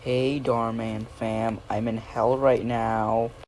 Hey Darman fam, I'm in hell right now.